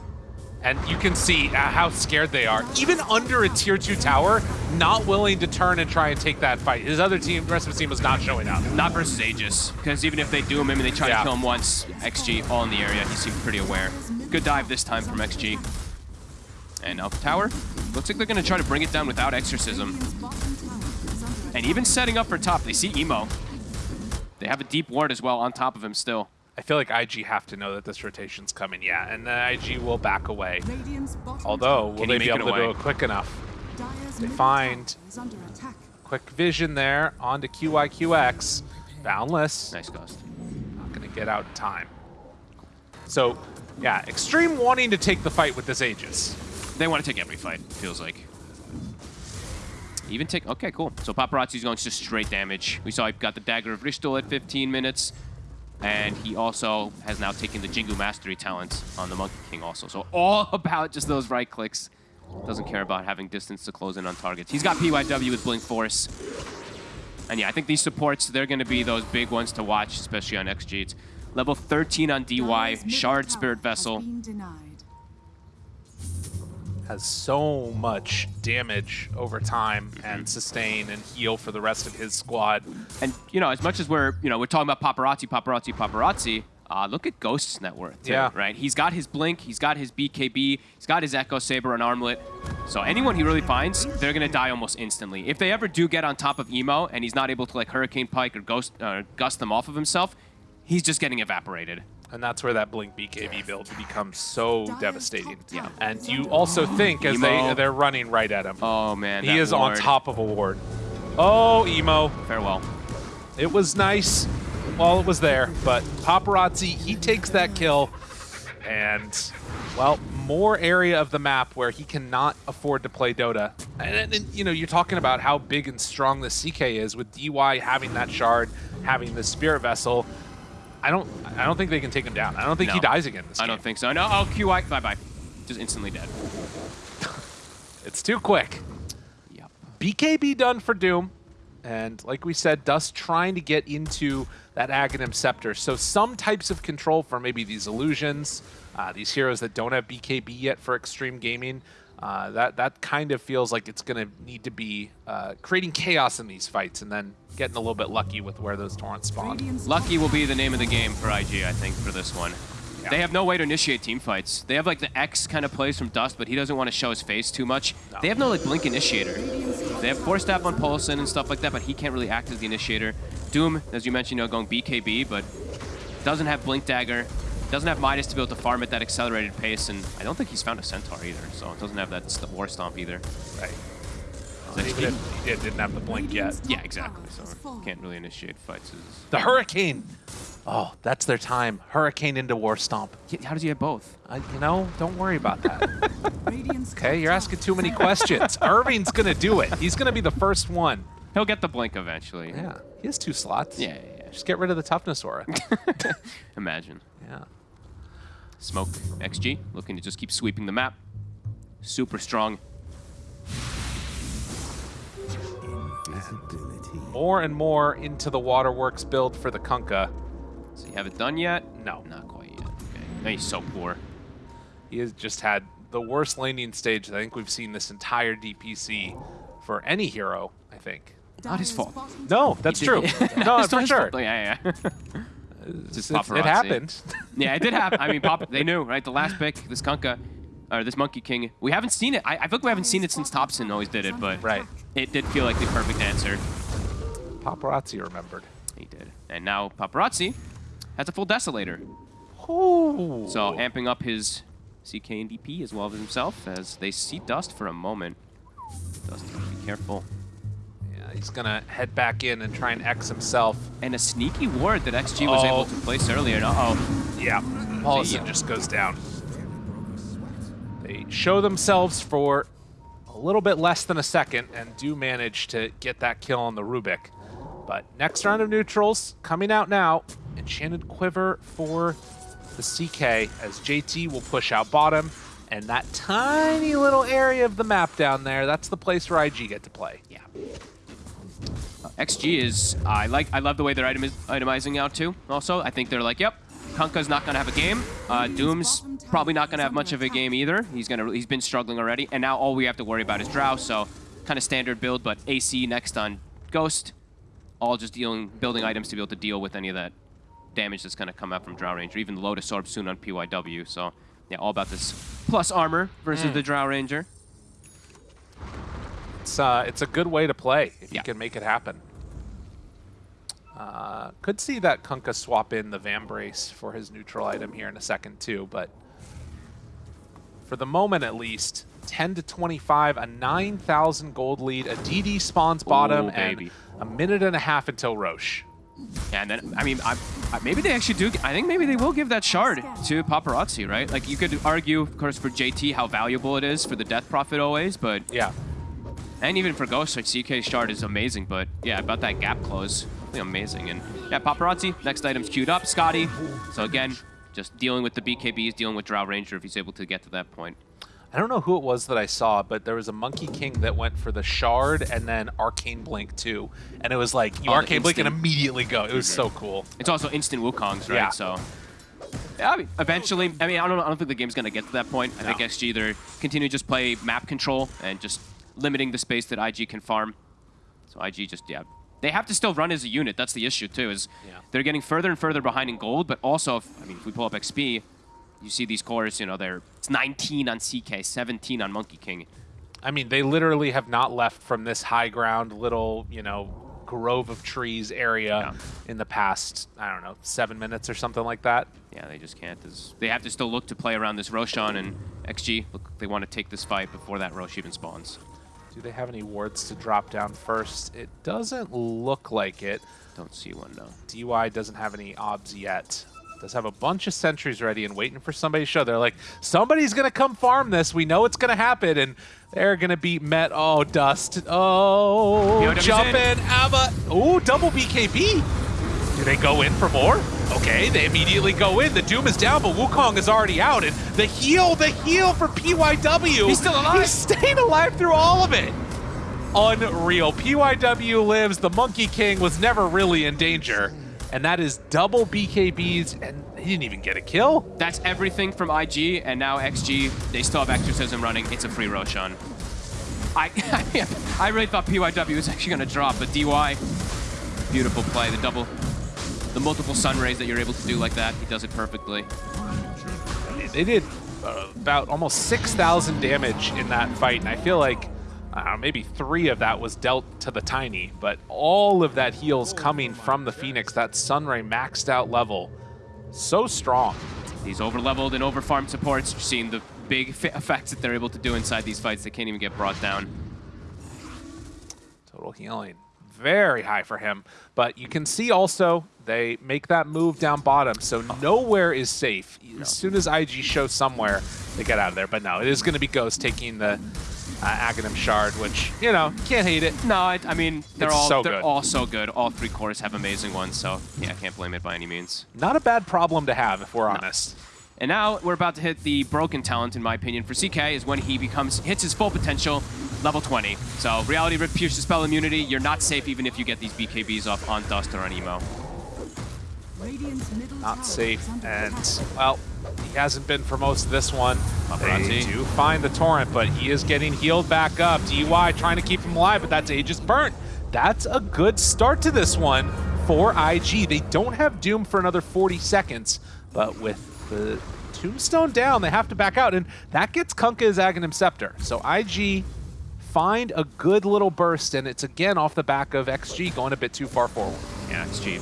B: And you can see uh, how scared they are. Even under a tier 2 tower, not willing to turn and try and take that fight. His other team, the rest of his team was not showing up.
A: Not versus Aegis. Because even if they do him, mean, they try
B: Yeah.
A: to kill him once. XG all in the area. He seemed pretty aware. Good dive this time from XG. And up tower. Looks like they're going to try to bring it down without Exorcism.
C: Radiant's bottom tower is under
A: And even setting up for top, they see Emo. They have a deep ward as well on top of him still.
B: I feel like IG have to know that this rotation's coming, yeah, and then IG will back away.
C: attack. Radiant's bottom
B: Although, will they be able to do it quick enough?
C: Dyer's
B: they find-
C: tower is under attack.
B: Quick vision there onto QIQX. Boundless.
A: Nice ghost.
B: Not going to get out in time. So, yeah, Extreme wanting to take the fight with this Aegis.
A: They want to take every fight, it feels like. Even take... Okay, cool. So Paparazzi's going just straight damage. We saw he got the Dagger of Ristul at 15 minutes. And he also has now taken the Jingu Mastery talent on the Monkey King also. So all [LAUGHS] about just those right clicks. Doesn't care about having distance to close in on targets. He's got PYW with Blink Force. And yeah, I think these supports, they're going to be those big ones to watch, especially on XG. It's level 13 on DY, Shard Spirit Vessel.
B: Has so much damage over time
A: Mm-hmm.
B: and sustain and heal for the rest of his squad.
A: And you know, as much as we're you know we're talking about paparazzi, paparazzi, paparazzi. Uh, look at Ghost's net worth, too,
B: Yeah.
A: right? He's got his Blink, he's got his BKB, he's got his Echo Saber and Armlet. So anyone he really finds, they're gonna die almost instantly. If they ever do get on top of Emo and he's not able to like Hurricane Pike or Ghost uh, gust them off of himself, he's just getting evaporated.
B: And that's where that Blink BKB build becomes so devastating.
C: top tower
B: And you also think as they
A: Emo.
B: they're running right at him.
A: Oh man,
B: he
A: that
B: is on top of a ward. Oh, emo.
A: Farewell.
B: It was nice while it was there, but paparazzi he takes that kill, and well, more area of the map where he cannot afford to play Dota. And, and- and, you know, you're talking about how big and strong the CK is with DY having that shard, having the Spirit Vessel. I don't, I don't think they can take him down. I don't think he dies again. This
A: I
B: game.
A: don't think so. No, oh QI, bye bye. Just instantly dead. [LAUGHS]
B: it's too quick.
A: Yep.
B: BKB done for Doom. And like we said, Dust trying to get into that Aghanim Scepter. So some types of control for maybe these illusions, uh, these heroes that don't have BKB yet for extreme gaming. Uh, that that kind of feels like it's going to need to be uh, creating chaos in these fights and then getting a little bit lucky with where those torrents spawn.
A: Lucky will be the name of the game for IG, I think, for this one.
B: Yeah.
A: They have no way to initiate team fights. They have like the X kind of plays from Dust, but he doesn't want to show his face too much.
B: No.
A: They have no like Blink initiator. They have Force Staff on Polson and stuff like that, but he can't really act as the initiator. Doom, as you mentioned, you know, going BKB, but doesn't have Blink Dagger, doesn't have Midas to be able to farm at that accelerated pace, and I don't think he's found a Centaur either, so it doesn't have that st War Stomp either.
B: Right.
A: Is that
B: Even
A: cheating?
B: if it didn't have the blink yet.
A: Yeah, exactly. So
C: has
A: can't really initiate fights. Is-
B: The Hurricane. Oh, that's their time. Hurricane into War Stomp.
A: How does he have both?
B: Uh, you know, don't worry about that. [LAUGHS] Okay, you're asking too many questions. [LAUGHS] Irving's gonna do it. He's gonna be the first one.
A: He'll get the Blink eventually.
B: Yeah, he has two slots.
A: Yeah, yeah,
B: Just get rid of the toughness aura.
A: yeah. [LAUGHS] Imagine.
B: Yeah.
A: Smoke XG looking to just keep sweeping the map. Super strong.
B: More and more into the waterworks build for the Kunkka.
A: So you have it done yet?
B: No.
A: Not quite yet. Okay. No, he's so poor.
B: He has just had the worst laning stage I think we've seen this entire DPC for any hero, I think.
A: Not his fault.
B: No, that's true.
A: did-
B: no, [LAUGHS]
A: It's
B: for sure.
A: Oh, yeah, yeah. [LAUGHS]
B: It's-
A: paparazzi.
B: it happened. [LAUGHS]
A: yeah, it did happen. I mean, Pop, they knew, right? The last pick, this Kunkka, or this Monkey King. We haven't seen it. I, I feel like we haven't seen it since Thompson always did it, but
B: Right.
A: it did feel like the perfect answer.
B: Paparazzi remembered.
A: He did. And now Paparazzi has a full Desolator.
B: Ooh.
A: So amping up his CK and DP as well as himself as they see Dust for a moment. Dust, be careful.
B: Yeah, he's gonna head back in and try and X himself.
A: And a sneaky ward that XG was
B: Oh.
A: able to place earlier. Uh-oh.
B: Yeah, Paulson
A: Yeah.
B: just goes down. They show themselves for a little bit less than a second and do manage to get that kill on the Rubik. But next round of neutrals coming out now. Enchanted Quiver for the CK as JT will push out bottom. And that tiny little area of the map down there, that's the place where IG get to play.
A: Yeah. XG is I like I love the way they're itemiz itemizing out too. Also, I think they're like, yep, Kunkka's not gonna have a game. Uh, Doom's probably not gonna have much of a game either. He's gonna he's been struggling already, and now all we have to worry about is Drow. So kind of standard build, but AC next on Ghost, all just dealing building items to be able to deal with any of that damage that's gonna come out from Drow Ranger. Even Lotus Orb soon on PYW. So yeah, all about this plus armor versus the Drow Ranger.
B: It's uh, it's a good way to play if
A: Yeah.
B: you can make it happen. Uh, could see that Kunkka swap in the Vambrace for his neutral item here in a second too, but for the moment at least, 10 to 25, a 9,000 gold lead, a DD spawns bottom,
A: Ooh,
B: and a minute and a half until Rosh.
A: Yeah, and then I mean, I, I, maybe they actually do. I think maybe they will give that shard to paparazzi, right? Like you could argue, of course, for JT how valuable it is for the Death Prophet always, but
B: Yeah,
A: and even for Ghost, like CK shard is amazing. But yeah, about that gap close, really amazing. And yeah, paparazzi. Next item's queued up. Skadi. So again, just dealing with the BKBs, dealing with Drow Ranger if he's able to get to that point.
B: I don't know who it was that I saw, but there was a Monkey King that went for the Shard and then Arcane Blink too, and it was like you
A: Oh,
B: Arcane Blink and immediately go. It was so cool.
A: It's also instant Wukongs, right?
B: Yeah.
A: So Yeah, I mean, eventually, I mean, I don't, I don't think the game's going to get to that point. I think
B: No.
A: XG either continue to just play map control and just limiting the space that IG can farm. So IG just, yeah. They have to still run as a unit. That's the issue, too, is
B: Yeah.
A: they're getting further and further behind in gold, but also, if, I mean, if we pull up XP, you see these cores, you know, they're it's 19 on CK, 17 on Monkey King.
B: I mean, they literally have not left from this high ground little, you know, grove of trees area in the past, I don't know, seven minutes or something like that.
A: Yeah, they just can't. There's- They have to still look to play around this Roshan and XG. Look, they want to take this fight before that Rosh even spawns.
B: Do they have any wards to drop down first? It doesn't look like it.
A: Don't see one, no.
B: DY doesn't have any obs yet. Does have a bunch of sentries ready and waiting for somebody to show. They're like, somebody's gonna come farm this. We know it's gonna happen, and they're gonna be Met. Oh, Dust. Oh,
A: POW's
B: jump
A: in.
B: in. Abba. Oh, double BKB. Do they go in for more? Okay, they immediately go in. The Doom is down, but Wukong is already out. And the heal, the heal for PYW.
A: He's still alive.
B: He's staying alive through all of it. Unreal. PYW lives. The Monkey King was never really in danger. And that is double BKBs, and he didn't even get a kill.
A: That's everything from IG, and now XG, they still have Exorcism running. It's a free Roshan. I, [LAUGHS] I really thought PYW was actually going to drop, but DY, beautiful play. The double, the multiple sun rays that you're able to do like that, he does it perfectly.
B: They did uh, about almost 6,000 damage in that fight, and I feel like I maybe three of that was dealt to the Tiny, but all of that heals coming from the Phoenix, that Sunray maxed out level. So strong.
A: These over-leveled and over-farmed supports, you're seeing the big [LAUGHS] effects that they're able to do inside these fights. They can't even get brought down.
B: Total healing. Very high for him. But you can see also they make that move down bottom, so nowhere is safe. As soon as IG shows somewhere, they get out of there. But no, it is going to be Ghost taking the uh, Aghanim Shard, which, you know, can't hate it.
A: No, I, I mean, they're
B: It's
A: all
B: so
A: they're
B: good.
A: all so good. All three cores have amazing ones, so yeah, I can't blame it by any means.
B: Not a bad problem to have, if we're honest.
A: And now we're about to hit the broken talent, in my opinion, for CK is when he becomes hits his full potential, level 20. So Reality Rip pierces spell immunity. You're not safe even if you get these BKBs off on Dust or on Emo.
C: Radiant's middle tower
B: Not safe, and, well, he hasn't been for most of this one. They do find the Torrent, but he is getting healed back up. DY trying to keep him alive, but that's Aegis burnt. That's a good start to this one for IG. They don't have Doom for another 40 seconds, but with the Tombstone down, they have to back out, and that gets Kunkka's Aghanim Scepter. So IG find a good little burst, and it's again off the back of XG going a bit too far forward.
A: Yeah, it's cheap.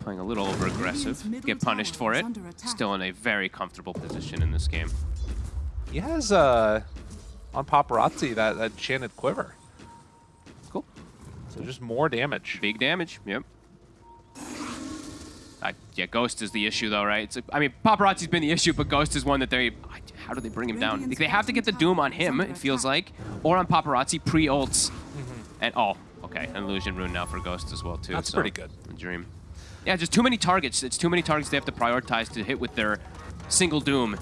A: Playing a little over aggressive. Get punished for it. Still in a very comfortable position in this game.
B: He has uh, on paparazzi that, that enchanted quiver.
A: Cool.
B: So just more damage.
A: Big damage. Yep. I, yeah, Ghost is the issue, though, right? It's, I mean, Paparazzi's been the issue, but Ghost is one that they... How do they bring him down? They have to get the Doom on him, it feels like, or on Paparazzi pre-ults. Mm-hmm. And oh, okay, an illusion rune now for Ghost as well too.
B: That's
A: so,
B: pretty good.
A: Dream. Yeah, just too many targets. It's too many targets they have to prioritize to hit with their single Doom.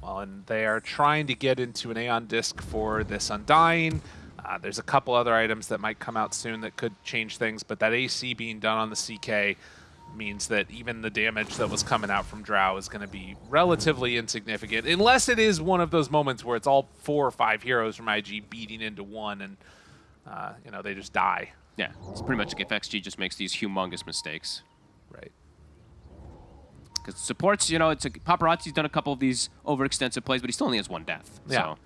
B: Well, and they are trying to get into an Aeon Disc for this Undying. Uh, there's a couple other items that might come out soon that could change things, but that AC being done on the CK means that even the damage that was coming out from Drow is going to be relatively insignificant, unless it is one of those moments where it's all four or five heroes from IG beating into one and, uh, you know, they just die.
A: Yeah, it's pretty much like if XG just makes these humongous mistakes.
B: Right.
A: Because supports, you know, it's a, Paparazzi's done a couple of these overextensive plays, but he still only has one death.
B: Yeah.
A: So,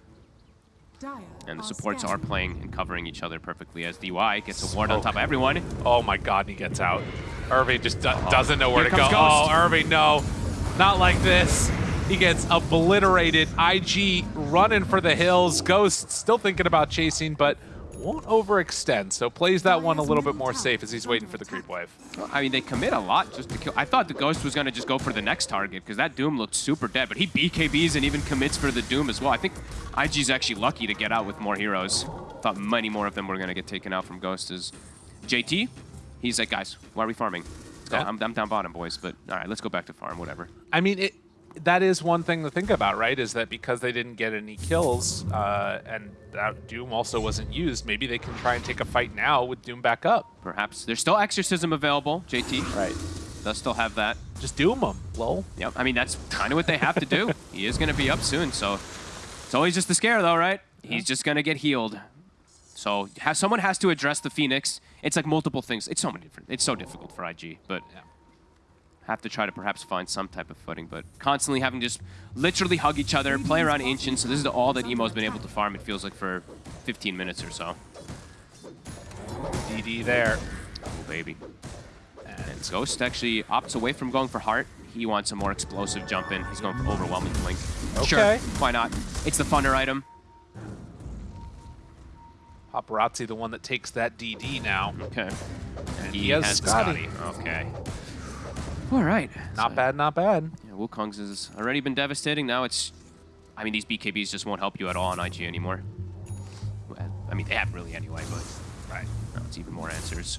A: and the supports are playing and covering each other perfectly as DY gets a ward on
B: oh.
A: top of everyone.
B: Oh my god, he gets out. Irving just do- uh-huh. doesn't know where
A: Here
B: to go.
A: Ghost.
B: Oh, Irving, no. Not like this. He gets obliterated. IG running for the hills. Ghost still thinking about chasing, but won't overextend. So plays that one a little bit more safe as he's waiting for the creep wave.
A: I mean, they commit a lot just to kill. I thought the Ghost was going to just go for the next target because that Doom looked super dead, but he BKBs and even commits for the Doom as well. I think IG's actually lucky to get out with more heroes. Thought many more of them were going to get taken out from Ghost. Is JT? He's like, guys, why are we farming? I'm, I'm down bottom, boys, but all right, let's go back to farm, whatever.
B: I mean, it. That is one thing to think about, right? Is that because they didn't get any kills, uh, and that Doom also wasn't used, maybe they can try and take a fight now with Doom back up.
A: Perhaps there's still Exorcism available, JT.
B: Right.
A: does still have that.
B: Just doom them, lol.
A: Yep. I mean, that's kind of what they have to do. [LAUGHS] he is going to be up soon, so it's always just the scare, though, right? He's just going to get healed. So ha someone has to address the Phoenix. It's like multiple things. It's so many different. It's so difficult for IG, but have to try to perhaps find some type of footing. But constantly having to just literally hug each other, play around Ancient. So this is all that Emo's been able to farm. It feels like for 15 minutes or so.
B: DD there.
A: Oh baby. And Ghost actually opts away from going for Heart. He wants a more explosive jump in. He's going for Overwhelming Blink. Sure,
B: Okay.
A: why not? It's the funner item.
B: Paparazzi, the one that takes that DD now.
A: Okay.
B: And he has Skadi.
A: Okay. All right.
B: Not
A: So,
B: bad, not bad.
A: Yeah, Wukong's has already been devastating. Now it's, I mean, these BKBs just won't help you at all on IG anymore. I mean, they have really anyway, but
B: Right.
A: now it's even more answers.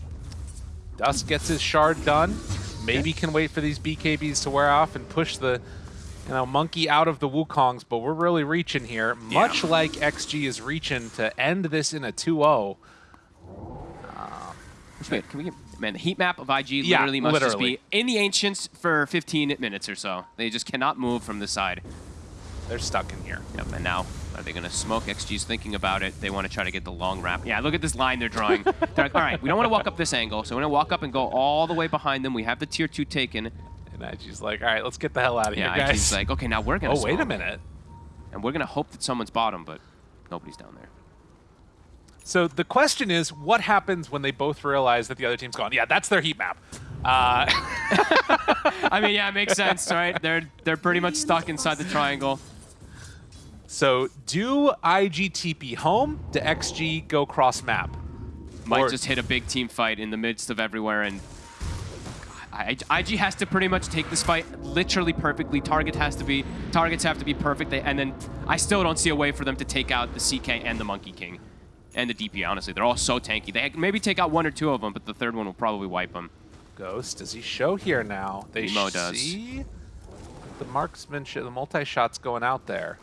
B: Dust gets his shard done. Maybe can wait for these BKBs to wear off and push the you know, monkey out of the Wukongs, but we're really reaching here. Much like XG is reaching to end this in a 2-0.
A: Which, wait, can we get, man, the heat map of IG
B: Yeah,
A: literally must just be in the Ancients for 15 minutes or so. They just cannot move from the side.
B: They're stuck in here.
A: Yep, and now are they going to smoke? XG's thinking about it. They want to try to get the long wrap. Yeah, look at this line they're drawing. [LAUGHS] they're like, all right, we don't want to walk up this angle, so we're going to walk up and go all the way behind them. We have the tier two taken.
B: And IG's like, all right, let's get the hell out of
A: Yeah,
B: here, guys.
A: IG's like, okay, now we're going to
B: oh, wait a minute.
A: And we're going to hope that someone's bottom, but nobody's down there.
B: So the question is, what happens when they both realize that the other team's gone? Yeah, that's their heat map. Uh, [LAUGHS]
A: I mean, yeah, it makes sense, right? They're they're pretty much stuck inside the triangle.
B: so do IGTP home? Do XG go cross map?
A: Might
B: Or-
A: just hit a big team fight in the midst of everywhere, and I, IG has to pretty much take this fight literally perfectly. Target has to be targets have to be perfect, and then I still don't see a way for them to take out the CK and the Monkey King, and the DP. Honestly, they're all so tanky. They maybe take out one or two of them, but the third one will probably wipe them.
B: Ghost, does he show here now? They
A: Emo does.
B: see the marksmanship, the multi-shots going out there.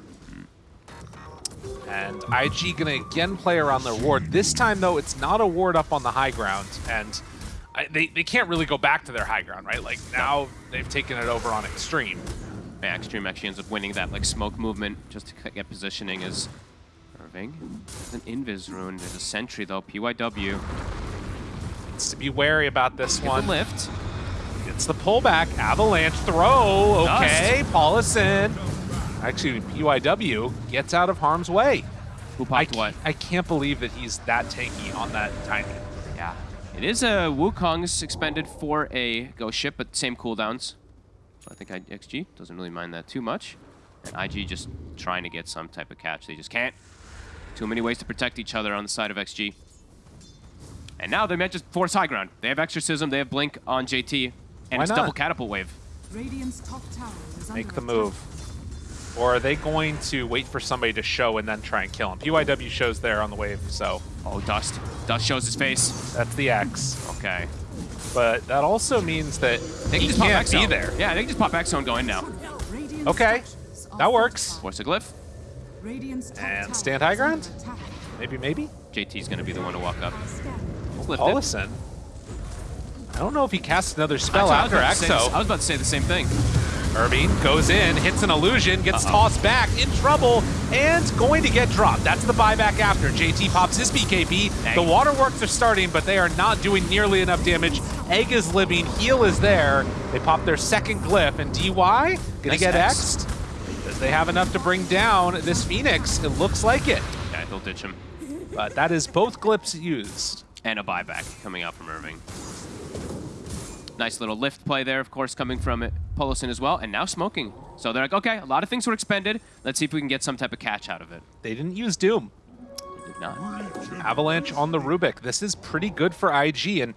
B: And IG gonna again play around their ward. This time though, it's not a ward up on the high ground, and I, they, they can't really go back to their high ground, right? Like now they've taken it over on extreme.
A: Yeah, Extreme actually ends up winning that like smoke movement just to get positioning as Irving. There's an Invis rune. There's a sentry though. PYW.
B: Needs to be wary about this
A: Get
B: one.
A: the lift.
B: It's the pullback, avalanche throw. Okay, Dust. Paulison. Actually, PYW gets out of harm's way.
A: Who
B: I,
A: what?
B: I can't believe that he's that tanky on that tiny.
A: Yeah. It is a Wukong's expended for a ghost ship, but same cooldowns. So I think I, XG doesn't really mind that too much. And IG just trying to get some type of catch. They just can't. Too many ways to protect each other on the side of XG. And now they might just force high ground. They have Exorcism, they have Blink on JT, and
B: Why
A: it's
B: not?
A: double catapult wave.
C: Radiant's top tower is
B: Make the move. Or are they going to wait for somebody to show and then try and kill him? PYW shows there on the wave, so
A: Oh, Dust. Dust shows his face.
B: that's the X.
A: Okay.
B: But that also means that
A: They
B: he
A: can just pop
B: can't
A: X
B: be there.
A: Yeah, they can just pop X zone go in now.
B: Okay, that works.
C: fortified.
A: Force a glyph.
C: Radiant's top
B: And
C: tower
B: stand high ground? Maybe, maybe?
A: JT's gonna be the one to walk up.
C: Scan.
B: Paulison. I don't know if he casts another spell
A: Actually, I was about to say I was about to say the same thing.
B: Irving goes in, hits an illusion, gets
A: Uh-oh.
B: tossed back, in trouble, and going to get dropped. That's the buyback after. JT pops his BKB.
A: Egg.
B: The waterworks are starting, but they are not doing nearly enough damage. Egg is living, heal is there. They pop their second glyph, and DY gonna
A: Nice
B: get
A: X.
B: X'd. Does they have enough to bring down this Phoenix? It looks like it.
A: Yeah, they'll ditch him.
B: But that is both glyphs used.
A: And a buyback coming out from Irving. Nice little lift play there, of course, coming from it, Polison as well, and now smoking. So they're like, okay, a lot of things were expended. Let's see if we can get some type of catch out of it.
B: They didn't use Doom.
A: They did not.
B: Avalanche on the Rubik. This is pretty good for IG, and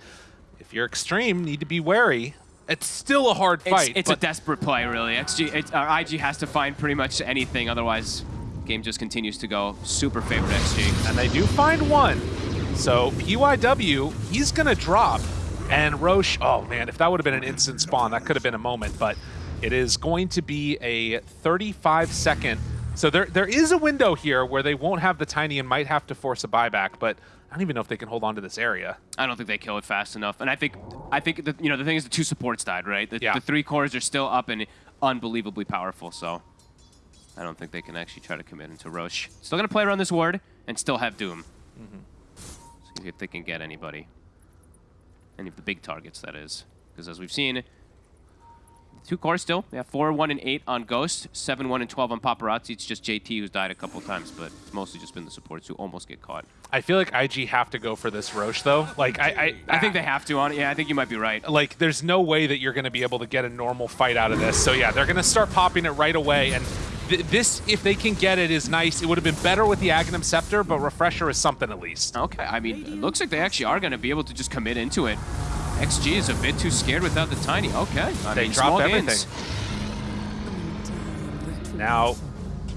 B: if you're extreme, need to be wary. It's still a hard fight.
A: it's a desperate play, really. XG, it, uh, IG has to find pretty much anything, otherwise, game just continues to go super favorite XG.
B: and they do find one. So PYW, he's gonna drop, and Rosh. Oh man, if that would have been an instant spawn, that could have been a moment. But it is going to be a 35 second. So there there is a window here where they won't have the tiny and might have to force a buyback, but. I don't even know if they can hold on to this area.
A: I don't think they kill it fast enough. And I think, I think that you know the thing is the two supports died, right? The,
B: Yeah.
A: the three cores are still up and unbelievably powerful. So I don't think they can actually try to commit into Rosh. Still gonna play around this ward and still have Doom. Mm -hmm. See if they can get anybody, any of the big targets. That is, because as we've seen, two cores still. They have four, one, and eight on Ghost, seven, one, and twelve on Paparazzi. It's just JT who's died a couple times, but it's mostly just been the supports who almost get caught.
B: I feel like IG have to go for this Rosh though. Like I, I,
A: I think they have to on it. Yeah, I think you might be right.
B: like there's no way that you're going to be able to get a normal fight out of this. So yeah, they're going to start popping it right away. And th this, if they can get it, is nice. It would have been better with the Aghanim Scepter, but Refresher is something at least.
A: Okay, I mean, it looks like they actually are going to be able to just commit into it. XG is a bit too scared without the tiny. Okay, I
B: They
A: mean,
B: dropped everything.
A: gains.
B: Now,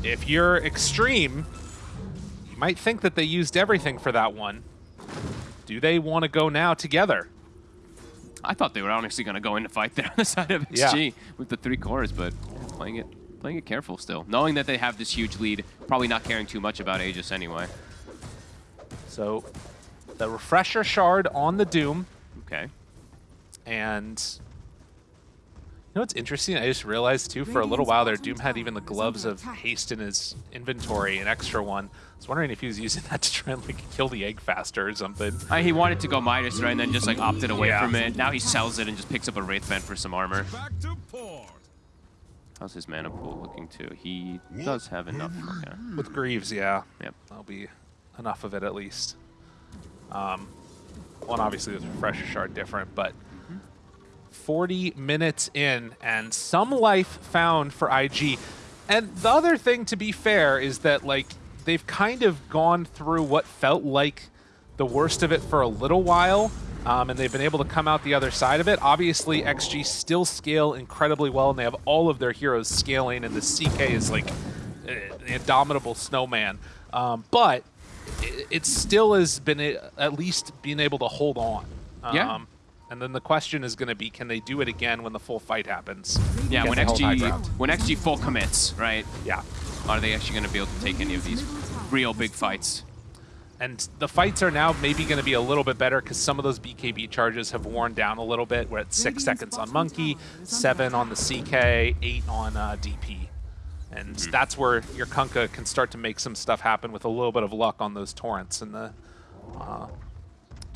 B: if you're extreme, you might think that they used everything for that one. Do they want to go now together?
A: I thought they were honestly going to go in to fight [LAUGHS] there on the side of
B: Yeah.
A: XG with the three cores, but playing it playing it careful still. Knowing that they have this huge lead, probably not caring too much about Aegis anyway.
B: So, the Refresher Shard on the Doom,
A: Okay.
B: And you know what's interesting? I just realized too, for a little while there, Doom had even the gloves of haste in his inventory, an extra one. I was wondering if he was using [LAUGHS] that to try and like kill the egg faster or something.
A: Uh, he wanted to go Midas, right, and then just like opted away
B: Yeah.
A: from it. Now he sells it and just picks up a Wraith Band for some armor.
D: Back to port.
A: How's his mana pool looking too? He does have enough. Okay.
B: With Greaves, yeah.
A: Yep.
B: That'll be enough of it at least. Um, well, and obviously there's Refresher Shard different, but 40 minutes in and some life found for IG. And the other thing, to be fair, is that like they've kind of gone through what felt like the worst of it for a little while, um, and they've been able to come out the other side of it. Obviously, XG still scale incredibly well, and they have all of their heroes scaling, and the CK is like uh, the indomitable snowman. Um, but it, it still has been a- at least being able to hold on.
A: Yeah.
B: And then the question is going to be, can they do it again when the full fight happens?
A: Yeah, when
B: the whole high
A: XG when XG full commits, right?
B: Yeah.
A: Are they actually going to be able to take any of these real big fights?
B: And the fights are now maybe going to be a little bit better because some of those BKB charges have worn down a little bit. We're at six seconds on Monkey,
C: tower is under
B: seven on the. CK, eight on uh, DP. And
A: Mm-hmm.
B: that's where your Kunkka can start to make some stuff happen with a little bit of luck on those torrents and the uh,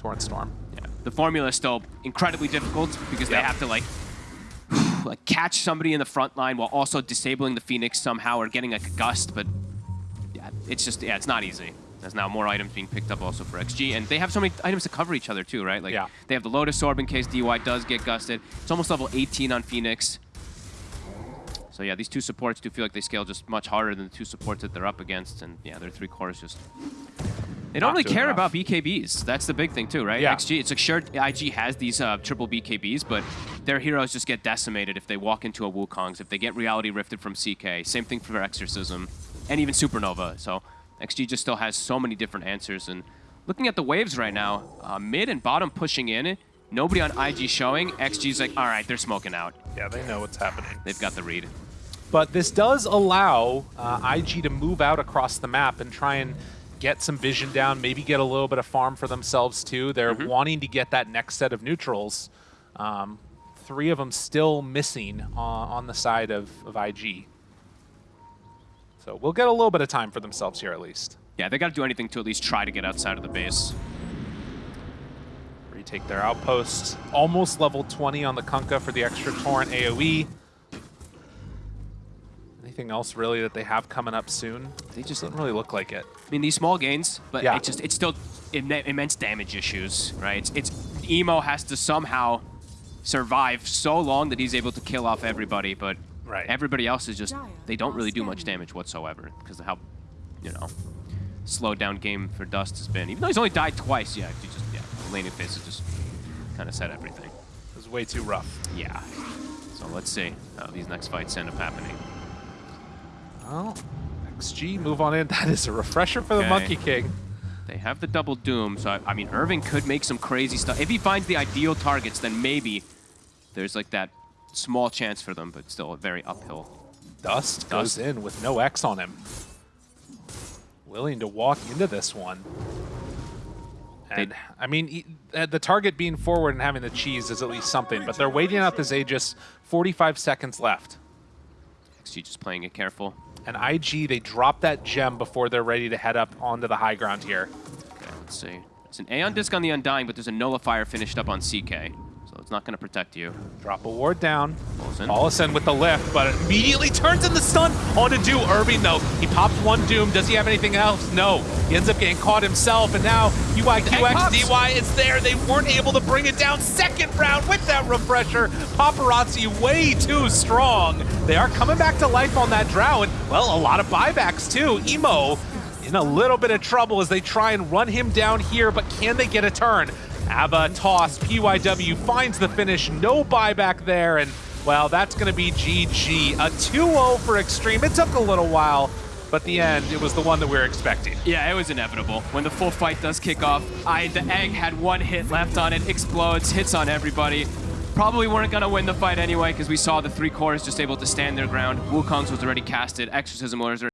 B: torrent storm.
A: Yeah. The formula is still incredibly difficult because they have to like [SIGHS] like catch somebody in the front line while also disabling the Phoenix somehow or getting like a gust, but yeah, it's just yeah, it's not easy. There's now more items being picked up also for XG, and they have so many items to cover each other too, right? Like
B: Yeah.
A: they have the Lotus Orb in case DY does get gusted. It's almost level 18 on Phoenix. So yeah, these two supports do feel like they scale just much harder than the two supports that they're up against, and yeah, their three cores just they don't really care
B: enough.
A: about BKBs. That's the big thing too, right?
B: Yeah.
A: XG, it's like sure IG has these uh, triple BKBs, but their heroes just get decimated if they walk into a Wukong's, if they get reality rifted from CK. Same thing for Exorcism, and even Supernova. So XG just still has so many different answers. And looking at the waves right now, uh, mid and bottom pushing in, nobody on IG showing. XG's like, all right, they're smoking out.
B: Yeah, they know what's happening.
A: They've got the read.
B: But this does allow uh, IG to move out across the map and try and get some vision down, maybe get a little bit of farm for themselves too. They're wanting to get that next set of neutrals. Um, three of them still missing uh, on the side of, of IG. So we'll get a little bit of time for themselves here at least.
A: Yeah, they got to do anything to at least try to get outside of the base.
B: Retake their outpost. Almost level 20 on the Kunkka for the extra Torrent AoE. Anything else really that they have coming up soon?
A: They just
B: don't really look like it.
A: I mean, these small gains, but
B: Yeah.
A: it just it's still im- immense damage issues, right? It's, it's emo has to somehow survive so long that he's able to kill off everybody, but
B: Right.
A: everybody else is just they don't really do much damage whatsoever because of how you know slowed down game for Dust has been. Even though he's only died twice, yeah, he just laning phase has just kind of said everything.
B: It was way too rough.
A: Yeah. So let's see how these next fights end up happening.
B: Well, XG, move on in. [LAUGHS] That is a refresher for the Monkey King.
A: They have the double doom, so I, I mean, Irving could make some crazy stuff. If he finds the ideal targets, then maybe there's like that small chance for them, but still a very uphill.
B: Dust goes in with no X on him. Willing to walk into this one. And I mean, uh, the target being forward and having the cheese is at least something, but they're waiting out this Aegis. 45 seconds left.
A: XG just playing it careful.
B: And IG, they drop that gem before they're ready to head up onto the high ground here.
A: Okay, let's see. There's an Aeon Disc on the Undying, but there's a Nullifier finished up on CK. So it's not going to protect you.
B: Drop a ward down.
A: Paulson.
B: Paulison with the lift, but immediately turns in the stun onto Doom. Irving, though, he pops one Doom. Does he have anything else? No. He ends up getting caught himself, and now UIQXDY is there. They weren't able to bring it down. Second round with that refresher. Paparazzi way too strong. They are coming back to life on that Drow, and, well, a lot of buybacks, too. Emo in a little bit of trouble as they try and run him down here, but can they get a turn? Ava toss, PYW finds the finish, no buyback there, and well, that's going to be GG. A 2-0 for Extreme. It took a little while, but the end, it was the one that we were expecting.
A: Yeah, it was inevitable. When the full fight does kick off, I the egg had one hit left on it, explodes, hits on everybody. Probably weren't gonna win the fight anyway because we saw the three cores just able to stand their ground. Wukong's was already casted, Exorcism was